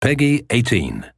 Peggy 18.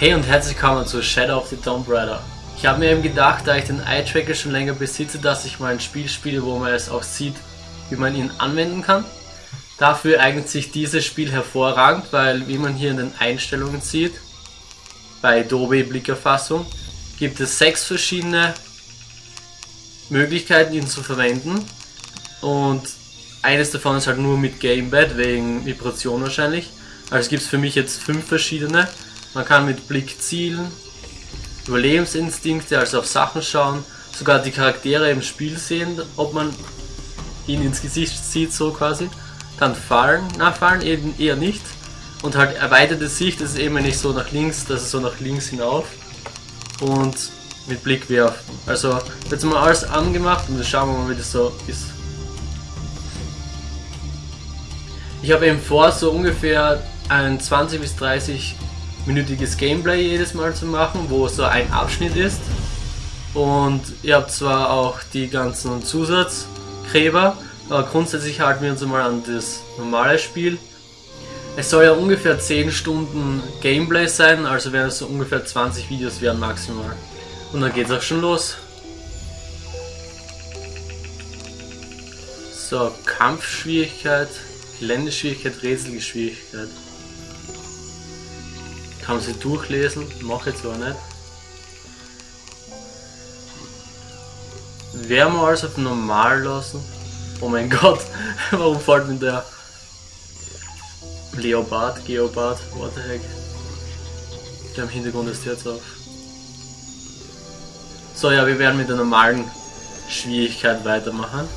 Hey und herzlich willkommen zu Shadow of the Tomb Raider. Ich habe mir eben gedacht, da ich den Eye-Tracker schon länger besitze, dass ich mal ein Spiel spiele, wo man es auch sieht, wie man ihn anwenden kann. Dafür eignet sich dieses Spiel hervorragend, weil wie man hier in den Einstellungen sieht, bei Adobe Blickerfassung, gibt es sechs verschiedene Möglichkeiten, ihn zu verwenden. Und eines davon ist halt nur mit Gamepad, wegen Vibration wahrscheinlich. Also gibt es für mich jetzt fünf verschiedene. Man kann mit Blick zielen, Überlebensinstinkte, also auf Sachen schauen, sogar die Charaktere im Spiel sehen, ob man ihn ins Gesicht sieht, so quasi. Dann fallen, na fallen eben eher nicht. Und halt erweiterte Sicht ist eben nicht so nach links, das ist so nach links hinauf. Und mit Blick werfen. Also jetzt mal alles angemacht und dann schauen wir mal, wie das so ist. Ich habe eben vor, so ungefähr ein 20 bis 30 minütiges Gameplay jedes Mal zu machen, wo so ein Abschnitt ist. Und ihr habt zwar auch die ganzen Zusatzgräber, aber grundsätzlich halten wir uns mal an das normale Spiel. Es soll ja ungefähr 10 Stunden Gameplay sein, also werden es so ungefähr 20 Videos werden maximal. Und dann geht's auch schon los. So, Kampfschwierigkeit, Geländeschwierigkeit, Rätselgeschwierigkeit. Kann man sie durchlesen, mache ich zwar nicht. Werden wir alles auf normal lassen? Oh mein Gott, warum fällt mir der Leopard, Geopard, what the heck? Der im Hintergrund ist jetzt auf. So ja, wir werden mit der normalen Schwierigkeit weitermachen.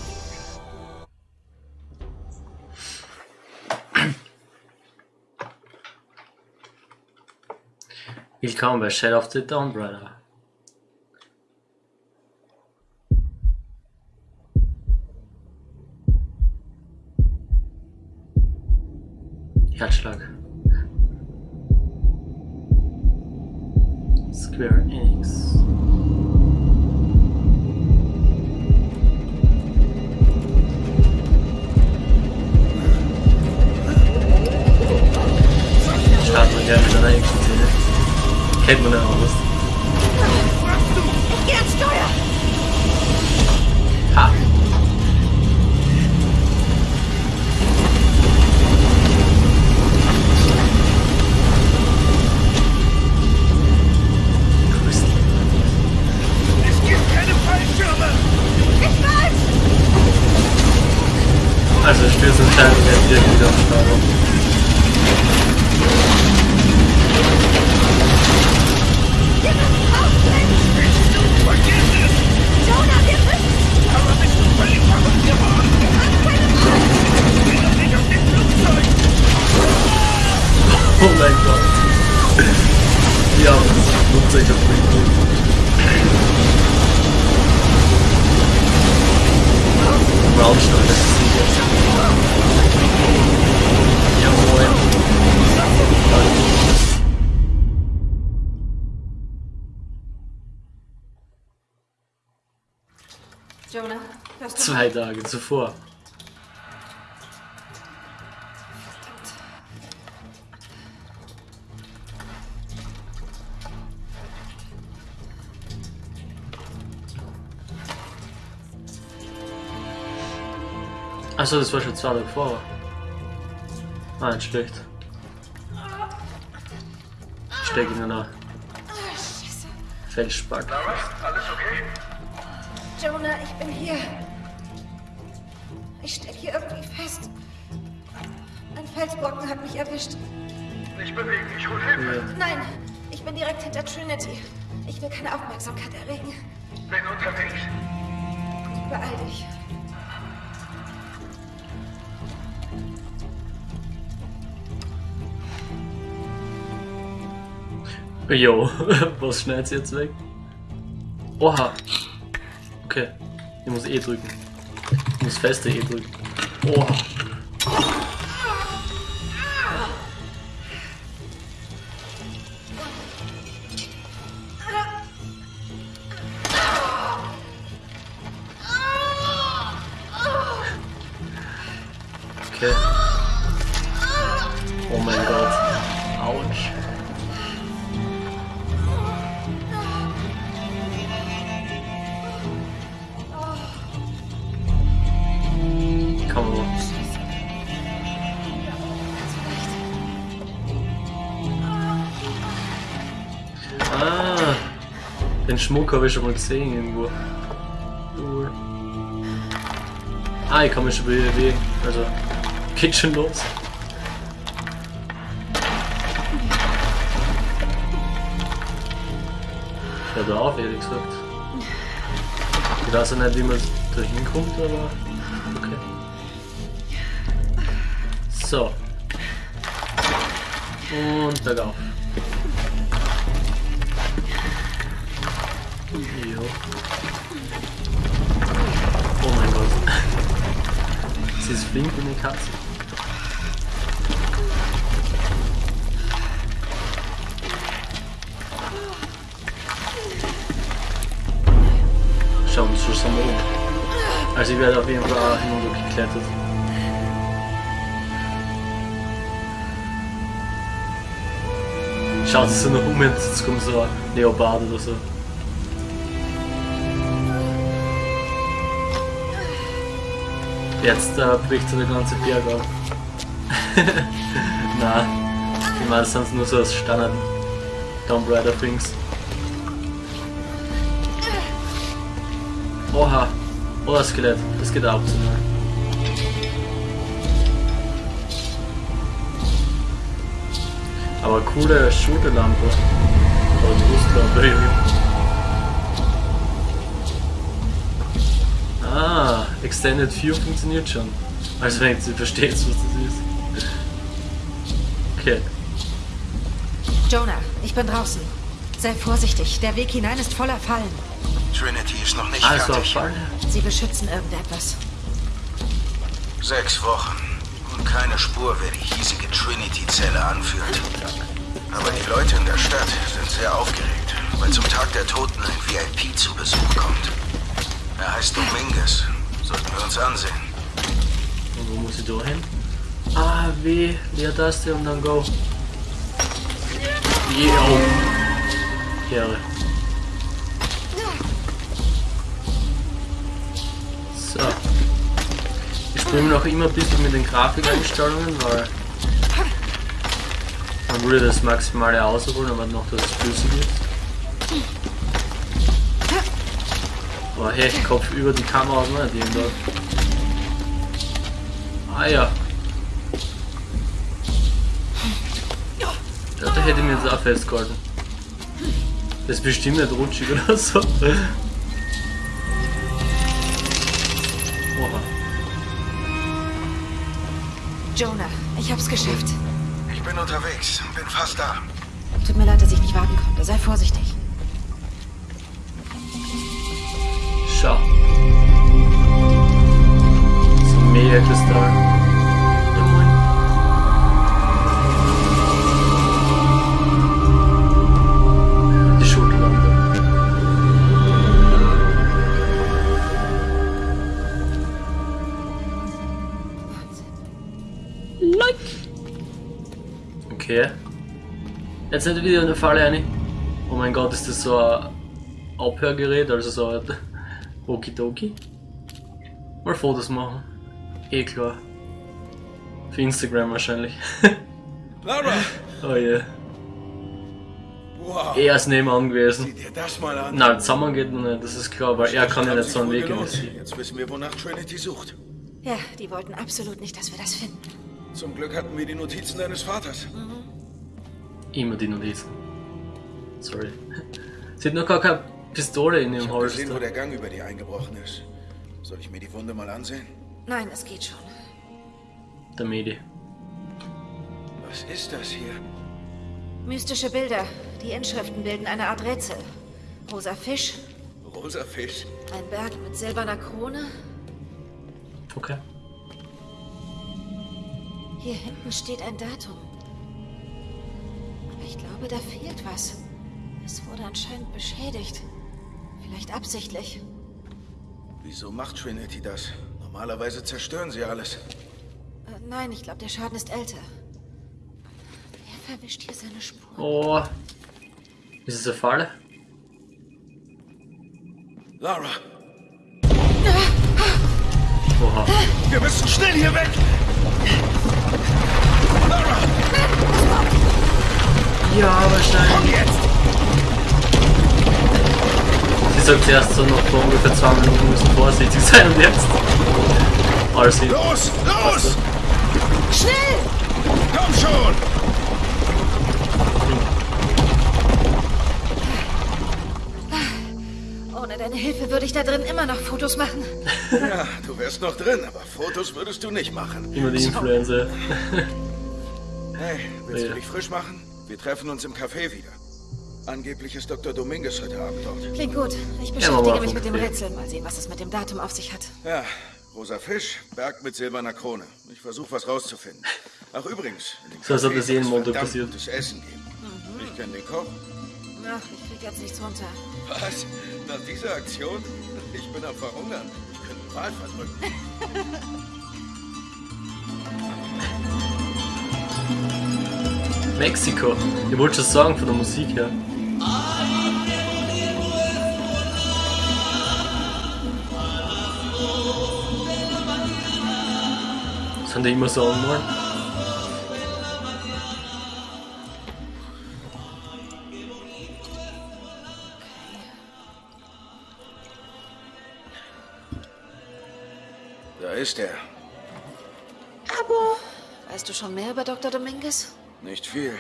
Willkommen bei Shadow of the Tomb Raider. Kennt man Braunstein, das ist nicht jetzt. Zwei Tage zuvor. Achso, das war schon zwei Tage vorher. Ah, nicht schlecht. Steck in einer Felsspack. Lara, alles okay? Jonah, ich bin hier. Ich steck hier irgendwie fest. Ein Felsbrocken hat mich erwischt. Nicht bewegen, ich hol Hilfe. Ja. Nein, ich bin direkt hinter Trinity. Ich will keine Aufmerksamkeit erregen. Bin unterwegs. Beeil dich. Jo, was schneidet sie jetzt weg? Oha. Okay. Ich muss E drücken. Ich muss feste E drücken. Oha. Schmuck habe ich schon mal gesehen irgendwo. Ah, ich kann mich schon bewegen. Also, geht schon los. Ich höre da auf, ehrlich gesagt. Ich weiß ja nicht, wie man da hinkommt, aber okay. So. Und bergauf. Oh mein Gott. Sie ist flink wie eine Katze. Schauen wir uns schon mal um. Also ich werde auf jeden Fall auch hinunter geklettert. Schaut es so nach um, jetzt kommt so ein Leopard oder so. Jetzt äh, bricht so der ganze Berg ab. Na, ich meine, das sind nur so das Standard Tomb Raider Things. Oha, oh das Skelett, das geht auch zu nah. Aber coole Shooterlampe. Oder Brustlampe irgendwie. Extended View funktioniert schon. Also wenn du verstehst, was das ist. Okay. Jonah, ich bin draußen. Sei vorsichtig, der Weg hinein ist voller Fallen. Trinity ist noch nicht war fertig. Fall. Sie beschützen irgendetwas. Sechs Wochen. Und keine Spur, wer die hiesige Trinity-Zelle anführt. Aber die Leute in der Stadt sind sehr aufgeregt, weil zum Tag der Toten ein VIP zu Besuch kommt. Er heißt Dominguez. Sollten wir uns ansehen. Und wo muss ich da hin? Ah, W, Leertaste und dann Go. Yeah, oh. Ehre. So. Ich spiele noch immer ein bisschen mit den Grafikeinstellungen, weil man würde das Maximale ausholen, aber noch, dass es flüssig ist. Aber hey, Kopf über die Kamera aus nicht irgendwo. Ah ja. Ja, da hätte ich mir jetzt auch festgehalten. Das ist bestimmt nicht rutschig oder so. Oha. Jonah, ich hab's geschafft. Ich bin unterwegs. Bin fast da. Tut mir leid, dass ich nicht warten konnte. Sei vorsichtig. Mega-Kristall. Ja, moin. Die Schulterlampe. Okay. Jetzt nicht wieder eine Falle rein. Oh mein Gott, ist das so ein Abhörgerät, also so ein Okidoki? Mal Fotos machen. Eh klar. Für Instagram wahrscheinlich. Lara! oh je. Wow! Er ist nebenan gewesen. Nein, zusammen geht noch nicht, das ist klar, weil er kann ja nicht so einen Weg sie. Jetzt wissen wir, wonach Trinity sucht. Ja, die wollten absolut nicht, dass wir das finden. Zum Glück hatten wir die Notizen deines Vaters. Immer die Notizen. Sorry. Sie hat noch gar keine Pistole in Ich ihrem habe gesehen, wo Holster. der Gang über dir eingebrochen ist. Soll ich mir die Wunde mal ansehen? Nein, es geht schon. Der Medi. Was ist das hier? Mystische Bilder. Die Inschriften bilden eine Art Rätsel. Rosa Fisch, Rosa Fisch. ein Berg mit silberner Krone. Okay. Hier hinten steht ein Datum. Aber ich glaube, da fehlt was. Es wurde anscheinend beschädigt. Vielleicht absichtlich. Wieso macht Trinity das? Normalerweise zerstören sie alles. Äh, nein, ich glaube, der Schaden ist älter. Wer verwischt hier seine Spuren? Oh. Ist es eine Falle? Lara, Oha. wir müssen schnell hier weg! Lara, Ja, wahrscheinlich. komm jetzt! Sie sagt zuerst so noch vor ungefähr zwei Minuten müssen vorsichtig sein und jetzt. Alles hin. Los, los! Schnell! Komm schon! Ohne deine Hilfe würde ich da drin immer noch Fotos machen. Ja, du wärst noch drin, aber Fotos würdest du nicht machen. Immer die Influencer. Hey, willst Ja. du dich frisch machen? Wir treffen uns im Café wieder. Angeblich ist Dr. Dominguez heute Abend dort. Klingt gut. Ich beschäftige mich mit dem. Rätsel. Mal sehen, was es mit dem Datum auf sich hat. Ja, rosa Fisch, Berg mit silberner Krone. Ich versuche was rauszufinden. Ach übrigens, in dem So, Café soll es Montag verdammt passiert. gutes Essen geben. Ich kenne den Koch. Ach, ich krieg jetzt nichts runter. Was? Nach dieser Aktion? Ich bin am Verhungern. Ich könnte den Wahl verdrücken. Mexiko. Ich wollte schon sagen von der Musik her. Haben die immer sagen wollen. Da ist er. Weißt du schon mehr über Dr. Dominguez? Nicht viel.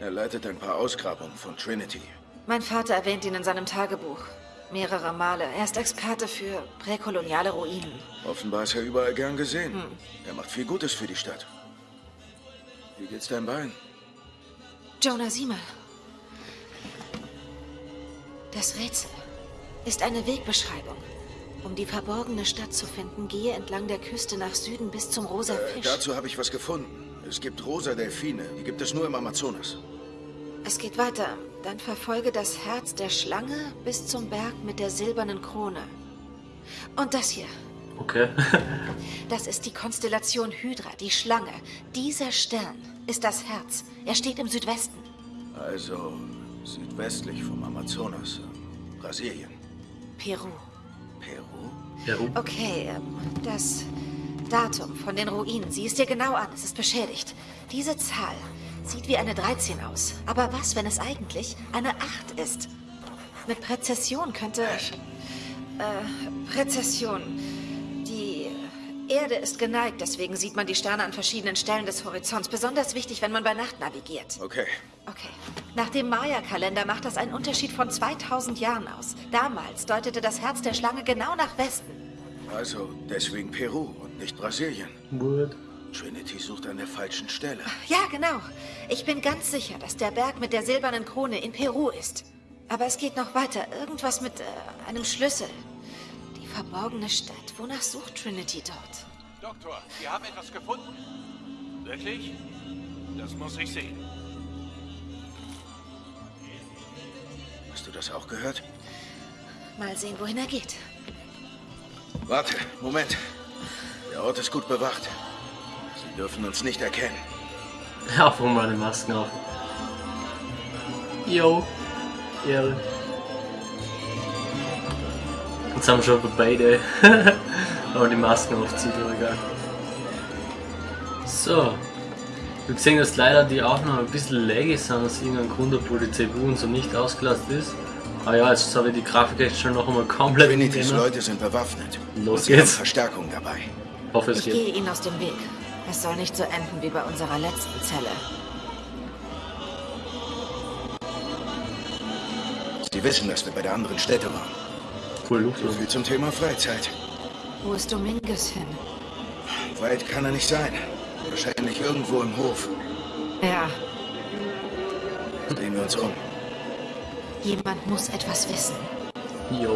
Er leitet ein paar Ausgrabungen von Trinity. Mein Vater erwähnt ihn in seinem Tagebuch. Mehrere Male. Er ist Experte für präkoloniale Ruinen. Offenbar ist er überall gern gesehen. Er macht viel Gutes für die Stadt. Wie geht's deinem Bein? Jonah, sieh mal. Das Rätsel ist eine Wegbeschreibung. Um die verborgene Stadt zu finden, gehe entlang der Küste nach Süden bis zum Rosa Äh, Fisch. dazu habe ich was gefunden. Es gibt rosa Delfine. Die gibt es nur im Amazonas. Es geht weiter. Dann verfolge das Herz der Schlange bis zum Berg mit der silbernen Krone. Und das hier. Okay. Das ist die Konstellation Hydra, die Schlange. Dieser Stern ist das Herz. Er steht im Südwesten. Also südwestlich vom Amazonas. Brasilien. Peru. Peru? Peru. Okay, ähm, das Datum von den Ruinen. Sieh es dir genau an. Es ist beschädigt. Diese Zahl sieht wie eine 13 aus. Aber was, wenn es eigentlich eine 8 ist? Mit Präzession könnte... Äh, Präzession. Die Erde ist geneigt, deswegen sieht man die Sterne an verschiedenen Stellen des Horizonts. Besonders wichtig, wenn man bei Nacht navigiert. Okay. Okay. Nach dem Maya-Kalender macht das einen Unterschied von 2000 Jahren aus. Damals deutete das Herz der Schlange genau nach Westen. Also deswegen Peru und nicht Brasilien. What? Trinity sucht an der falschen Stelle. Ja, genau. Ich bin ganz sicher, dass der Berg mit der silbernen Krone in Peru ist. Aber es geht noch weiter. Irgendwas mit äh, einem Schlüssel. Die verborgene Stadt. Wonach sucht Trinity dort? Doktor, Sie haben etwas gefunden? Wirklich? Das muss ich sehen. Hast du das auch gehört? Mal sehen, wohin er geht. Warte, Moment. Der Ort ist gut bewacht. Dürfen uns nicht erkennen. Ja, warum meine Masken auf? Yo. Ehre. Jetzt haben wir schon beide. Aber die Masken aufzieht, aber egal. So. Wir sehen, dass leider die Aufnahmen ein bisschen laggy sind, aus irgendeinem Grund, obwohl die CPU und so nicht ausgelastet ist. Aber ja, jetzt habe ich die Grafik echt schon noch einmal komplett Trinitys. Leute sind bewaffnet. Los und geht's. Verstärkung dabei. Ich hoffe, es Ich geht. gehe ihnen aus dem Weg. Es soll nicht so enden wie bei unserer letzten Zelle. Sie wissen, dass wir bei der anderen Stätte waren. Cool, Luft. So viel zum Thema Freizeit. Wo ist Dominguez hin? Weit kann er nicht sein. Wahrscheinlich irgendwo im Hof. Ja, Drehen wir uns um. jemand muss etwas wissen. Jo,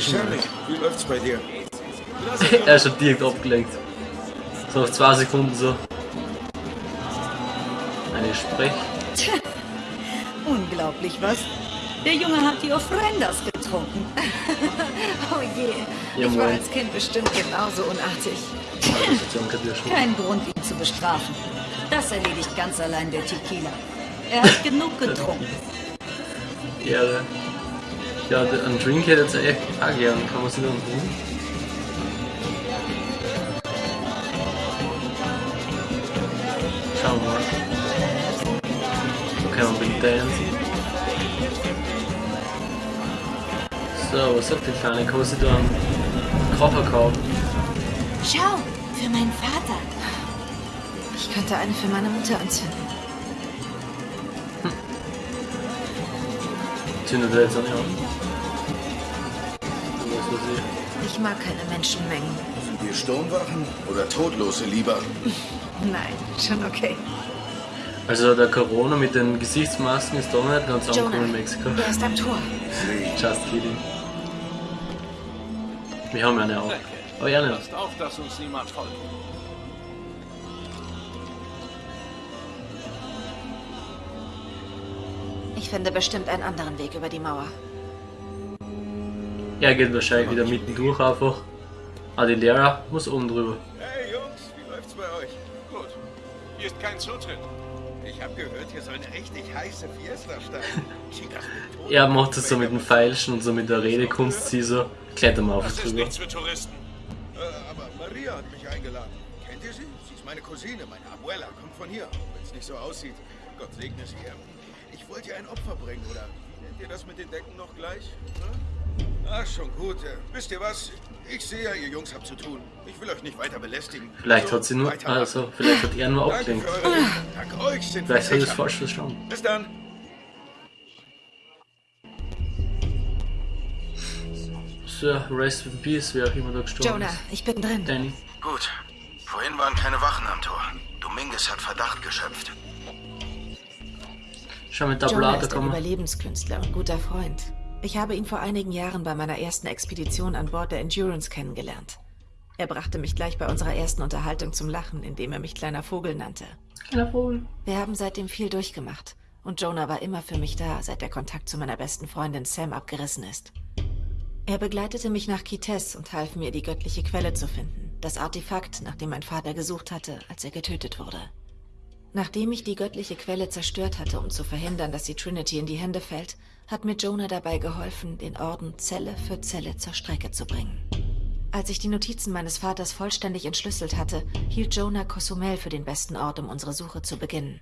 schon Sammy, wie läuft's bei dir? Er ist schon direkt abgelenkt. So auf zwei Sekunden so. Eine Sprech. Unglaublich, was? Der Junge hat die Ofrendas getrunken. Oh je, Ja, ich war als Kind bestimmt genauso unartig. Kein Grund, ihn zu bestrafen. Das erledigt ganz allein der Tequila. Er hat genug getrunken. Ja, der- ein Drink hätte jetzt echt auch gern. Kann man sich dann holen? Schauen wir mal. So kann man mit dancen. So, was sagt die Kleine? Kann man sich da einen Koffer kaufen? Schau, für meinen Vater. Ich könnte eine für meine Mutter anzünden. Zündet er jetzt auch nicht an? Ich mag keine Menschenmengen. Sind wir Sturmwachen oder Todlose lieber? Nein, schon okay. Also der Corona mit den Gesichtsmasken ist doch nicht ganz Jonah, angekommen in Mexiko. er ist am Tor. Just kidding. Wir haben eine auch. Aber ja nicht. Passt auf, dass uns niemand folgt. Ich finde bestimmt einen anderen Weg über die Mauer. Er geht wahrscheinlich wieder mitten durch einfach. Ah, die Lehrer muss oben drüber. Hier ist kein Zutritt. Ich habe gehört, hier soll eine richtig heiße Fiesta starten. Er macht es so mit dem Feilschen und so mit der Redekunst, sie so. Kletter mal auf Das ist drüber. nichts für Touristen. Äh, aber Maria hat mich eingeladen. Kennt ihr sie? Sie ist meine Cousine, meine Abuela, kommt von hier. Wenn es nicht so aussieht, Gott segne sie. Ich wollte ihr ein Opfer bringen, oder wie nennt ihr das mit den Decken noch gleich? Hm? Ach, schon gut. Wisst ihr was? Ich sehe ja, ihr Jungs habt zu tun. Ich will euch nicht weiter belästigen. Vielleicht Also, hat sie nur. Also, vielleicht hat er nur Hilfe. Dank euch sind wir Vielleicht hat er es falsch verstanden. Bis dann. So, Rest in Peace, wer auch immer da gestorben Jonah, ist. ich bin drin. Danny. Gut. Vorhin waren keine Wachen am Tor. Dominguez hat Verdacht geschöpft. Schau mit Jonah Tablate ist ein kommen. Überlebenskünstler und guter Freund. Ich habe ihn vor einigen Jahren bei meiner ersten Expedition an Bord der Endurance kennengelernt. Er brachte mich gleich bei unserer ersten Unterhaltung zum Lachen, indem er mich kleiner Vogel nannte. Kleiner Vogel. Wir haben seitdem viel durchgemacht. Und Jonah war immer für mich da, seit der Kontakt zu meiner besten Freundin Sam abgerissen ist. Er begleitete mich nach Kites und half mir, die göttliche Quelle zu finden. Das Artefakt, nach dem mein Vater gesucht hatte, als er getötet wurde. Nachdem ich die göttliche Quelle zerstört hatte, um zu verhindern, dass sie Trinity in die Hände fällt, hat mir Jonah dabei geholfen, den Orden Zelle für Zelle zur Strecke zu bringen. Als ich die Notizen meines Vaters vollständig entschlüsselt hatte, hielt Jonah Cozumel für den besten Ort, um unsere Suche zu beginnen.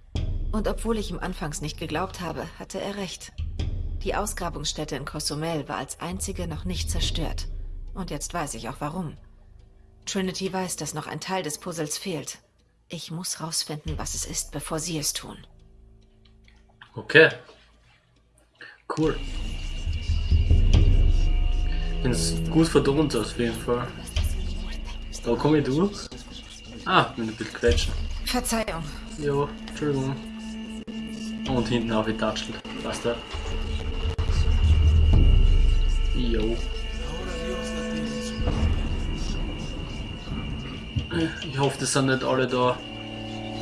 Und obwohl ich ihm anfangs nicht geglaubt habe, hatte er recht. Die Ausgrabungsstätte in Cozumel war als einzige noch nicht zerstört. Und jetzt weiß ich auch warum. Trinity weiß, dass noch ein Teil des Puzzles fehlt. Ich muss rausfinden, was es ist, bevor sie es tun. Okay. Cool. Bin gut verdont auf jeden Fall. Da komme ich durch. Ah, bin ein bisschen quetschen. Verzeihung. Jo, Entschuldigung. Und hinten auf die Touchel. Passt da. Jo. Ich hoffe, das sind nicht alle da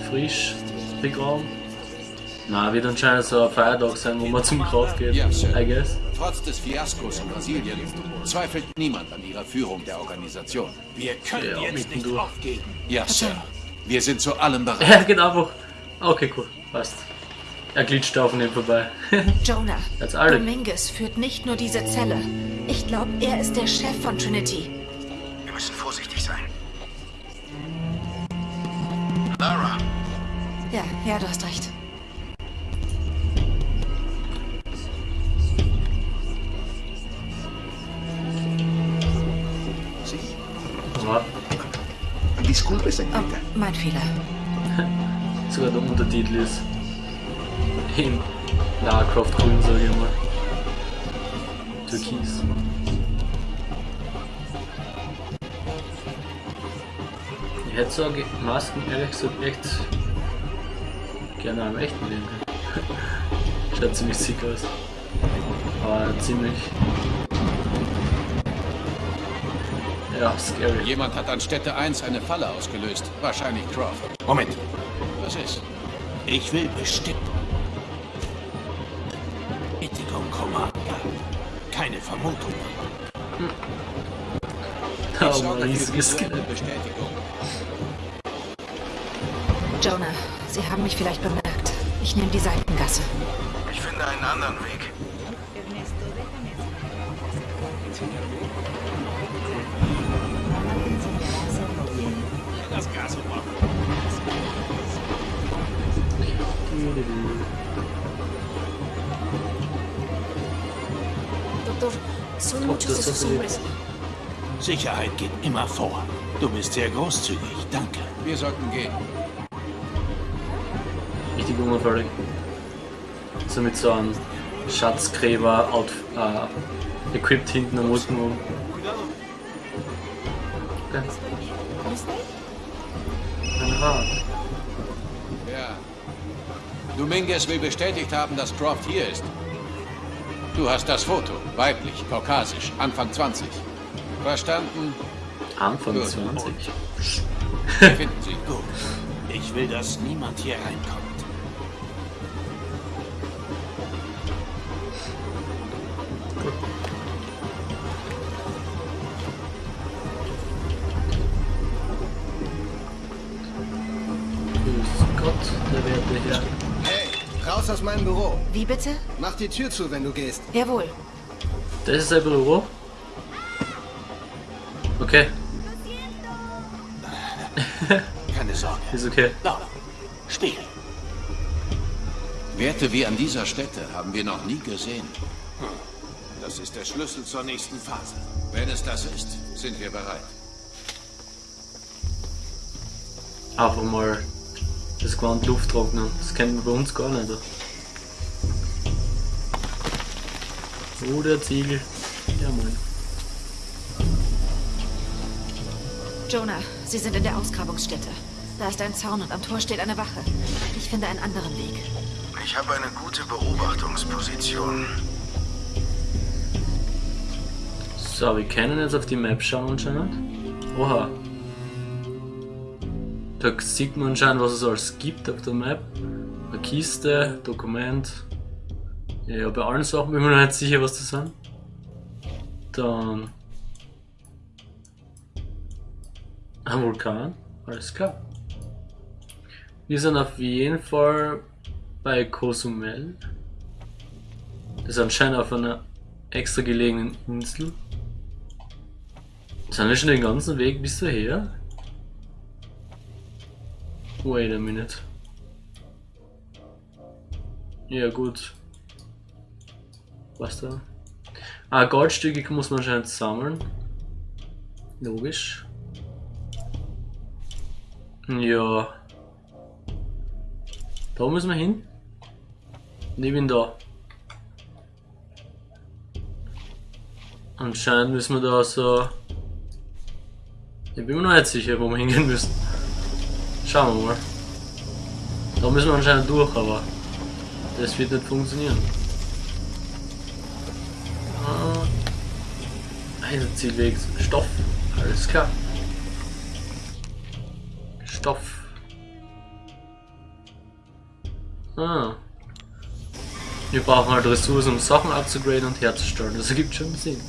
frisch begraben. Na, wird anscheinend so ein Feiertag sein, wo man zum Grab geht. Ja, Sir. I guess. Trotz des Fiaskos in Brasilien zweifelt niemand an ihrer Führung der Organisation. Wir können Ja, jetzt nicht mittendurch. aufgeben. Ja, Sir. Wir sind zu allem bereit. Er geht einfach. Okay, cool. Passt. Er glitscht auf neben vorbei. Jonah, Als alle. Dominguez führt nicht nur diese Zelle. Ich glaube, er ist der Chef von Trinity. Wir müssen vorsichtig sein. Lara, Ja, ja, du hast recht. Disculpe, Oh, señorita. mein Fehler. sogar der Untertitel ist in Lara Croft grün, sage ich mal. Türkis. Ich hätte so Masken ehrlich gesagt echt gerne am echten Leben. Schaut ziemlich sick aus. Aber ziemlich. Ja, scary. Jemand hat an Stätte 1 eine Falle ausgelöst. Wahrscheinlich Croft. Moment, Was ist? ich will bestimmt. Etikum Commander. Keine Vermutung. Oh, Ich sorge ein riesiges Skelett. Bestätigung. Jonah, Sie haben mich vielleicht bemerkt. Ich nehme die Seitengasse. ich finde einen anderen Weg. Gas machen. Doktor, son muchos esos hombres. Sicherheit geht immer vor. Du bist sehr großzügig. Danke. Wir sollten gehen. Richtig unauffällig. So mit so einem Schatzgräber out, äh, equipped hinten am Rücken. Okay. Rad. Ja. Dominguez will bestätigt haben, dass Croft hier ist. Du hast das Foto. Weiblich, kaukasisch, Anfang 20. Verstanden? Anfang Gut. 20. Wir finden sie. Gut. Ich will, dass niemand hier reinkommt. Gott, der werte Herr. Hey, raus aus meinem Büro. Wie bitte? Mach die Tür zu, wenn du gehst. Jawohl. Das ist sein Büro. Okay, Keine Sorge. ist okay. Laura, Spiegel. Werte wie an dieser Stätte haben wir noch nie gesehen. Das ist der Schlüssel zur nächsten Phase. Wenn es das ist, sind wir bereit. Einfach mal das Gewand Luft trocknen. Das kennt man bei uns gar nicht. Oh, der Ziegel. Ja, moin. Jonah, Sie sind in der Ausgrabungsstätte. Da ist ein Zaun und am Tor steht eine Wache. Ich finde einen anderen Weg. Ich habe eine gute Beobachtungsposition. So, wir können jetzt auf die Map schauen anscheinend. Oha. Da sieht man anscheinend, was es alles gibt auf der Map. Eine Kiste, Dokument. Ja, bei allen Sachen bin ich mir noch nicht sicher, was das sind. Dann. Ein Vulkan, alles klar. Wir sind auf jeden Fall bei Cozumel. Das ist anscheinend auf einer extra gelegenen Insel. Sind wir schon den ganzen Weg bis daher? Wait a minute. Ja gut. Was da? Ah, Goldstücke muss man anscheinend sammeln. Logisch. Ja. Da müssen wir hin. Ich bin da. Anscheinend müssen wir da so... Ich bin mir noch nicht sicher, wo wir hingehen müssen. Schauen wir mal. Da müssen wir anscheinend durch, aber das wird nicht funktionieren. Ah, ein Zielweg. Stoff. Alles klar. Stoff. Ah. Wir brauchen halt Ressourcen, um Sachen abzugraden und herzustellen. Das ergibt schon Sinn.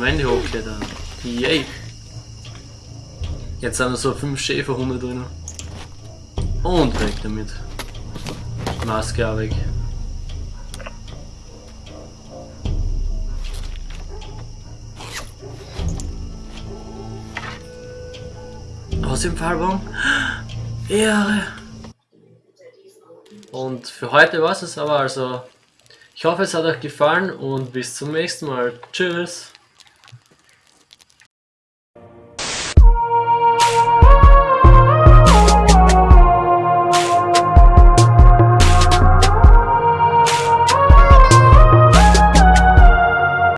Wände hochklettern. Yay. Jetzt sind so fünf Schäferhunde drin. Und weg damit. Maske auch weg. Aus dem Fallbaum. Ehre. Und für heute war es aber also. Ich hoffe es hat euch gefallen und bis zum nächsten Mal. Tschüss.